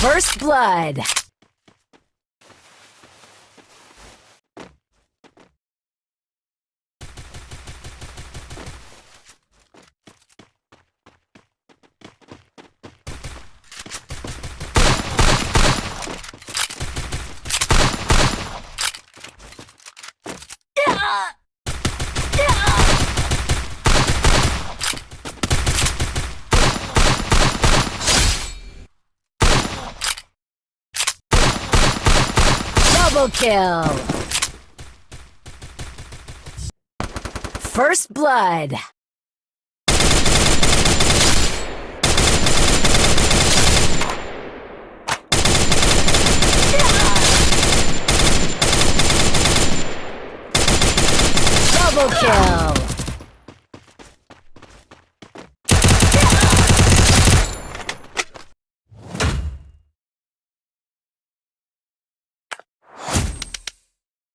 First blood. Double kill. First blood. Double kill.